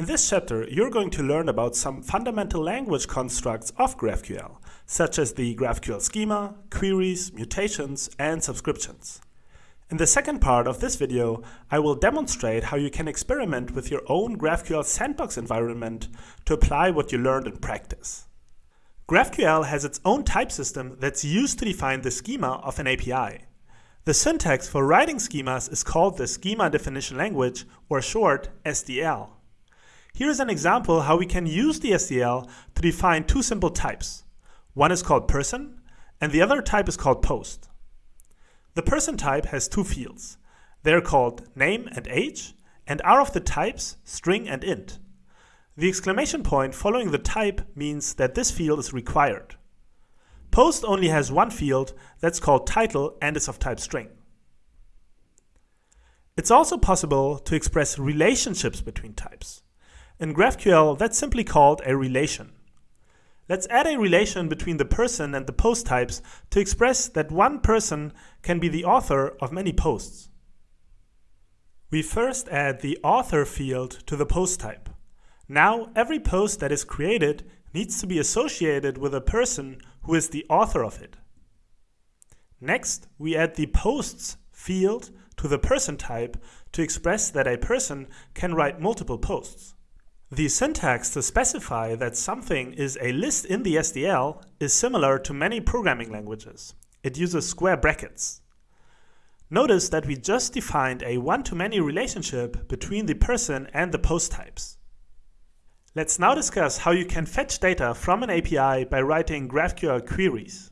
In this chapter, you're going to learn about some fundamental language constructs of GraphQL, such as the GraphQL schema, queries, mutations, and subscriptions. In the second part of this video, I will demonstrate how you can experiment with your own GraphQL sandbox environment to apply what you learned in practice. GraphQL has its own type system that's used to define the schema of an API. The syntax for writing schemas is called the Schema Definition Language, or short, SDL. Here is an example how we can use the SDL to define two simple types. One is called person, and the other type is called post. The person type has two fields. They're called name and age, and are of the types string and int. The exclamation point following the type means that this field is required. Post only has one field that's called title and is of type string. It's also possible to express relationships between types. In GraphQL, that's simply called a relation. Let's add a relation between the person and the post types to express that one person can be the author of many posts. We first add the author field to the post type. Now, every post that is created needs to be associated with a person who is the author of it. Next, we add the posts field to the person type to express that a person can write multiple posts. The syntax to specify that something is a list in the SDL is similar to many programming languages. It uses square brackets. Notice that we just defined a one-to-many relationship between the person and the post types. Let's now discuss how you can fetch data from an API by writing GraphQL queries.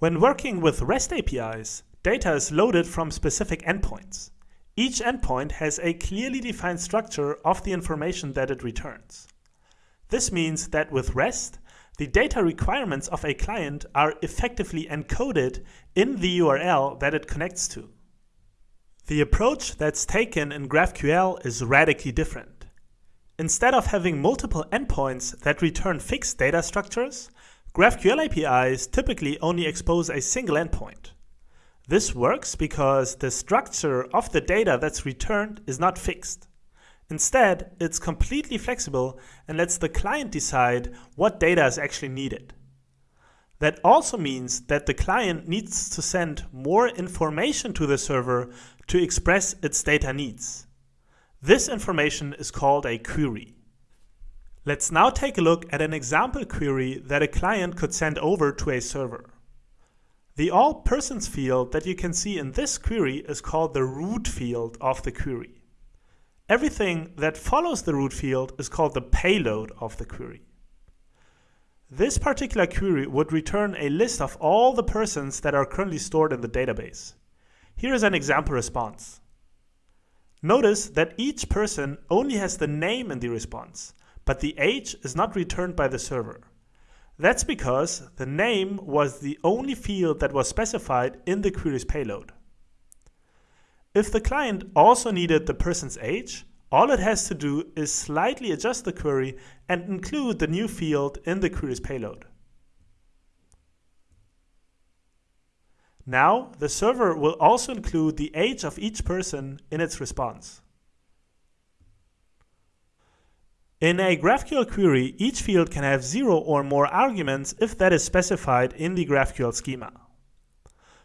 When working with REST APIs, data is loaded from specific endpoints. Each endpoint has a clearly defined structure of the information that it returns. This means that with REST, the data requirements of a client are effectively encoded in the URL that it connects to. The approach that's taken in GraphQL is radically different. Instead of having multiple endpoints that return fixed data structures, GraphQL APIs typically only expose a single endpoint. This works because the structure of the data that's returned is not fixed. Instead, it's completely flexible and lets the client decide what data is actually needed. That also means that the client needs to send more information to the server to express its data needs. This information is called a query. Let's now take a look at an example query that a client could send over to a server. The all persons field that you can see in this query is called the root field of the query. Everything that follows the root field is called the payload of the query. This particular query would return a list of all the persons that are currently stored in the database. Here is an example response. Notice that each person only has the name in the response, but the age is not returned by the server. That's because the name was the only field that was specified in the query's payload. If the client also needed the person's age, all it has to do is slightly adjust the query and include the new field in the query's payload. Now, the server will also include the age of each person in its response. In a GraphQL query, each field can have zero or more arguments if that is specified in the GraphQL schema.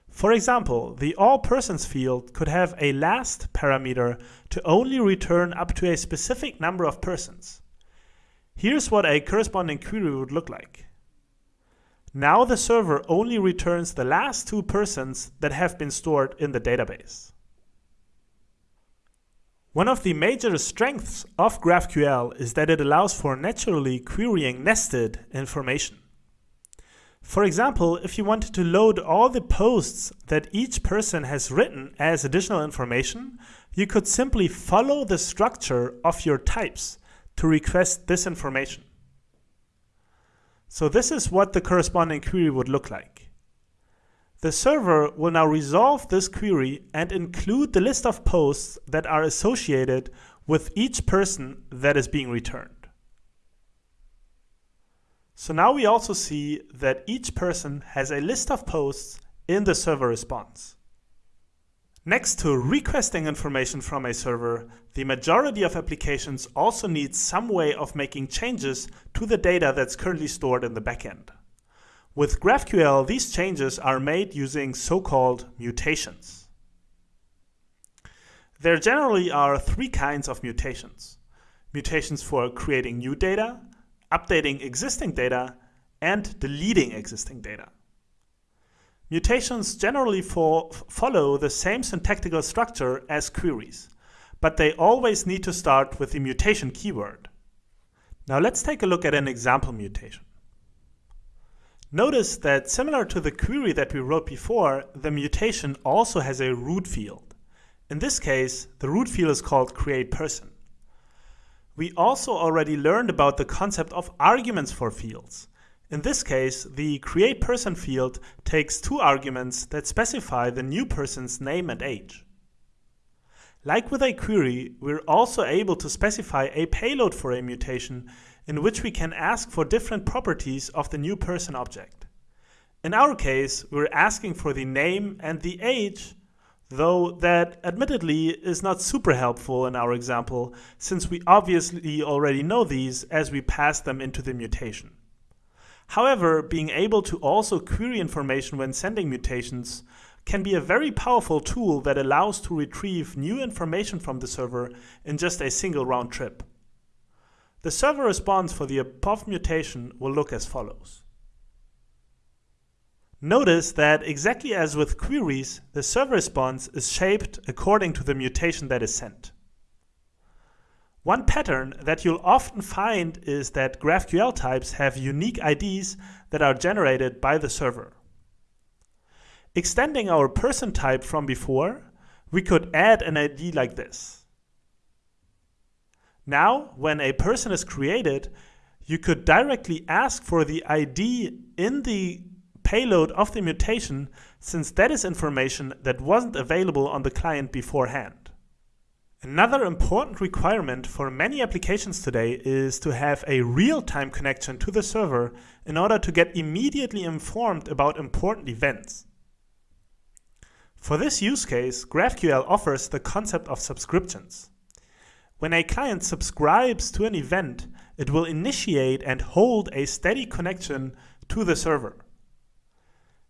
For example, the all persons field could have a last parameter to only return up to a specific number of persons. Here's what a corresponding query would look like. Now the server only returns the last two persons that have been stored in the database. One of the major strengths of GraphQL is that it allows for naturally querying nested information. For example, if you wanted to load all the posts that each person has written as additional information, you could simply follow the structure of your types to request this information. So this is what the corresponding query would look like. The server will now resolve this query and include the list of posts that are associated with each person that is being returned. So now we also see that each person has a list of posts in the server response. Next to requesting information from a server, the majority of applications also need some way of making changes to the data that's currently stored in the backend. With GraphQL, these changes are made using so-called mutations. There generally are three kinds of mutations. Mutations for creating new data, updating existing data, and deleting existing data. Mutations generally fo follow the same syntactical structure as queries, but they always need to start with the mutation keyword. Now let's take a look at an example mutation. Notice that similar to the query that we wrote before, the mutation also has a root field. In this case, the root field is called createPerson. We also already learned about the concept of arguments for fields. In this case, the createPerson field takes two arguments that specify the new person's name and age. Like with a query, we're also able to specify a payload for a mutation in which we can ask for different properties of the new person object. In our case, we're asking for the name and the age, though that admittedly is not super helpful in our example, since we obviously already know these as we pass them into the mutation. However, being able to also query information when sending mutations can be a very powerful tool that allows to retrieve new information from the server in just a single round trip. The server response for the above mutation will look as follows. Notice that exactly as with queries, the server response is shaped according to the mutation that is sent. One pattern that you'll often find is that GraphQL types have unique IDs that are generated by the server. Extending our person type from before, we could add an ID like this. Now, when a person is created, you could directly ask for the ID in the payload of the mutation since that is information that wasn't available on the client beforehand. Another important requirement for many applications today is to have a real-time connection to the server in order to get immediately informed about important events. For this use case, GraphQL offers the concept of subscriptions. When a client subscribes to an event, it will initiate and hold a steady connection to the server.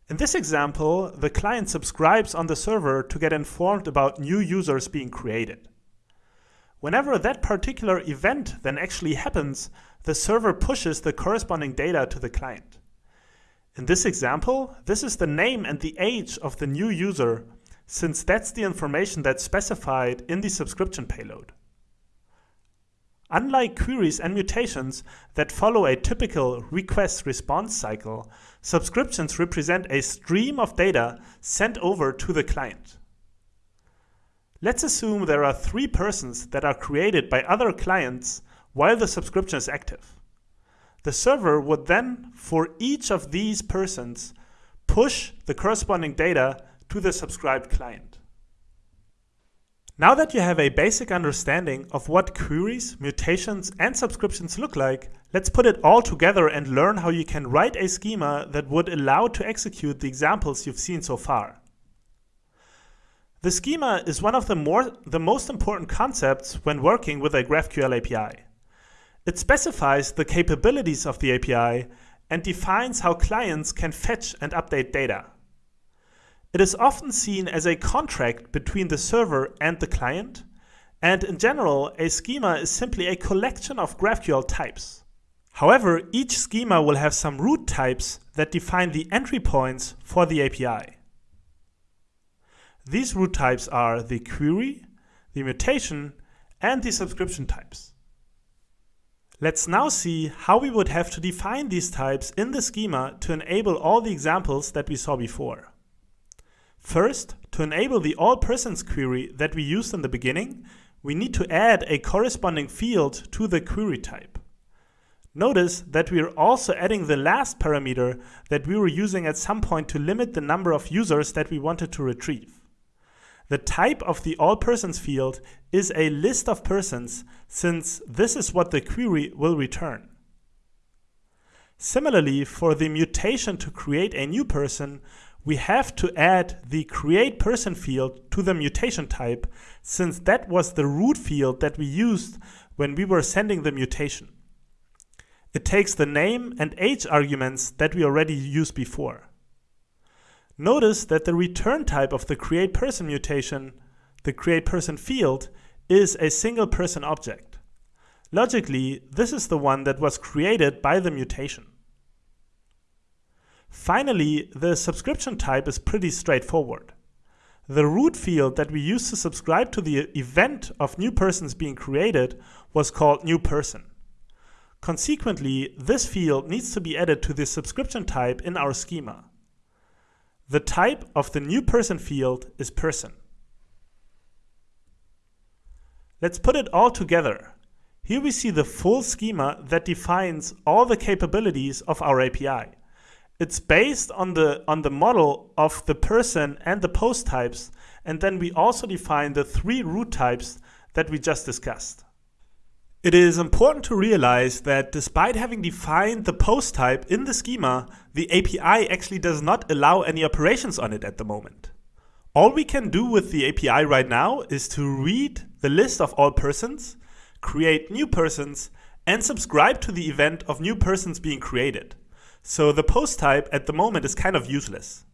In this example, the client subscribes on the server to get informed about new users being created. Whenever that particular event then actually happens, the server pushes the corresponding data to the client. In this example, this is the name and the age of the new user, since that's the information that's specified in the subscription payload. Unlike queries and mutations that follow a typical request-response cycle, subscriptions represent a stream of data sent over to the client. Let's assume there are three persons that are created by other clients while the subscription is active. The server would then, for each of these persons, push the corresponding data to the subscribed client. Now that you have a basic understanding of what queries, mutations, and subscriptions look like, let's put it all together and learn how you can write a schema that would allow to execute the examples you've seen so far. The schema is one of the, more, the most important concepts when working with a GraphQL API. It specifies the capabilities of the API and defines how clients can fetch and update data. It is often seen as a contract between the server and the client, and in general, a schema is simply a collection of GraphQL types. However, each schema will have some root types that define the entry points for the API. These root types are the query, the mutation, and the subscription types. Let's now see how we would have to define these types in the schema to enable all the examples that we saw before. First, to enable the all persons query that we used in the beginning, we need to add a corresponding field to the query type. Notice that we are also adding the last parameter that we were using at some point to limit the number of users that we wanted to retrieve. The type of the all persons field is a list of persons since this is what the query will return. Similarly, for the mutation to create a new person, we have to add the create person field to the mutation type since that was the root field that we used when we were sending the mutation. It takes the name and age arguments that we already used before. Notice that the return type of the create person mutation, the create person field, is a single person object. Logically, this is the one that was created by the mutation. Finally, the subscription type is pretty straightforward. The root field that we used to subscribe to the event of new persons being created was called new person. Consequently, this field needs to be added to the subscription type in our schema. The type of the new person field is person. Let's put it all together. Here we see the full schema that defines all the capabilities of our API. It's based on the, on the model of the person and the post types, and then we also define the three root types that we just discussed. It is important to realize that despite having defined the post type in the schema, the API actually does not allow any operations on it at the moment. All we can do with the API right now is to read the list of all persons, create new persons, and subscribe to the event of new persons being created. So the post type at the moment is kind of useless.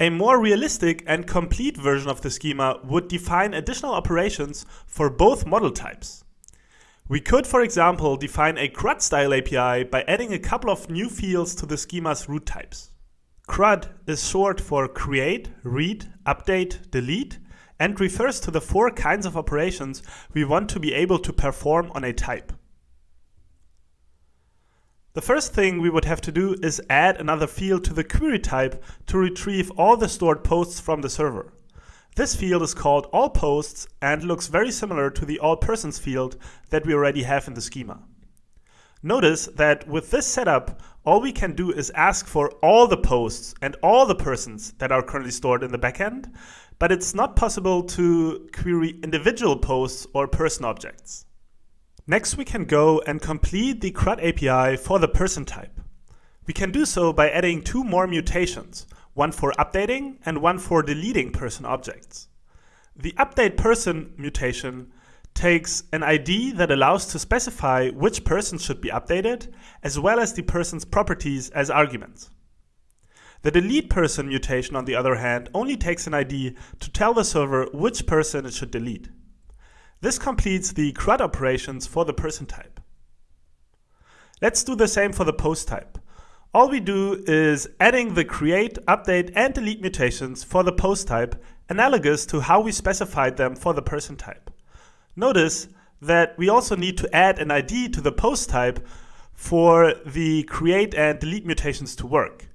A more realistic and complete version of the schema would define additional operations for both model types. We could, for example, define a CRUD style API by adding a couple of new fields to the schema's root types. CRUD is short for create, read, update, delete, and refers to the four kinds of operations we want to be able to perform on a type. The first thing we would have to do is add another field to the query type to retrieve all the stored posts from the server. This field is called all posts and looks very similar to the all persons field that we already have in the schema. Notice that with this setup, all we can do is ask for all the posts and all the persons that are currently stored in the backend, but it's not possible to query individual posts or person objects. Next, we can go and complete the CRUD API for the person type. We can do so by adding two more mutations, one for updating and one for deleting person objects. The update person mutation takes an ID that allows to specify which person should be updated, as well as the person's properties as arguments. The delete person mutation, on the other hand, only takes an ID to tell the server which person it should delete. This completes the CRUD operations for the person type. Let's do the same for the post type. All we do is adding the create, update, and delete mutations for the post type analogous to how we specified them for the person type. Notice that we also need to add an ID to the post type for the create and delete mutations to work.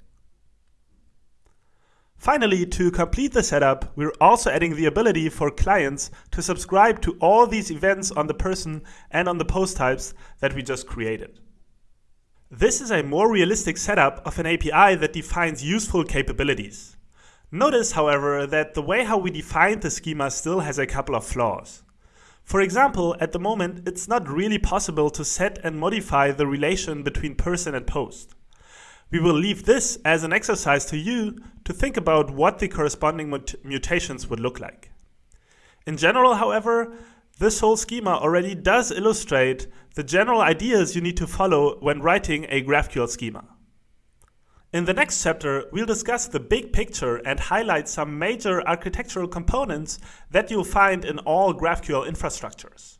Finally, to complete the setup, we're also adding the ability for clients to subscribe to all these events on the person and on the post types that we just created. This is a more realistic setup of an API that defines useful capabilities. Notice, however, that the way how we defined the schema still has a couple of flaws. For example, at the moment, it's not really possible to set and modify the relation between person and post. We will leave this as an exercise to you to think about what the corresponding mut mutations would look like. In general, however, this whole schema already does illustrate the general ideas you need to follow when writing a GraphQL schema. In the next chapter, we'll discuss the big picture and highlight some major architectural components that you'll find in all GraphQL infrastructures.